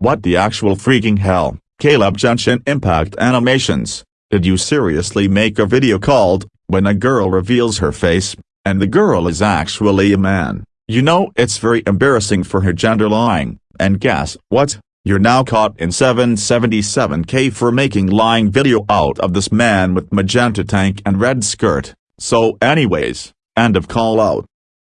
What the actual freaking hell, Caleb Jensen Impact Animations, did you seriously make a video called, when a girl reveals her face, and the girl is actually a man? You know it's very embarrassing for her gender lying, and guess what? You're now caught in 777k for making lying video out of this man with magenta tank and red skirt. So anyways, end of call out.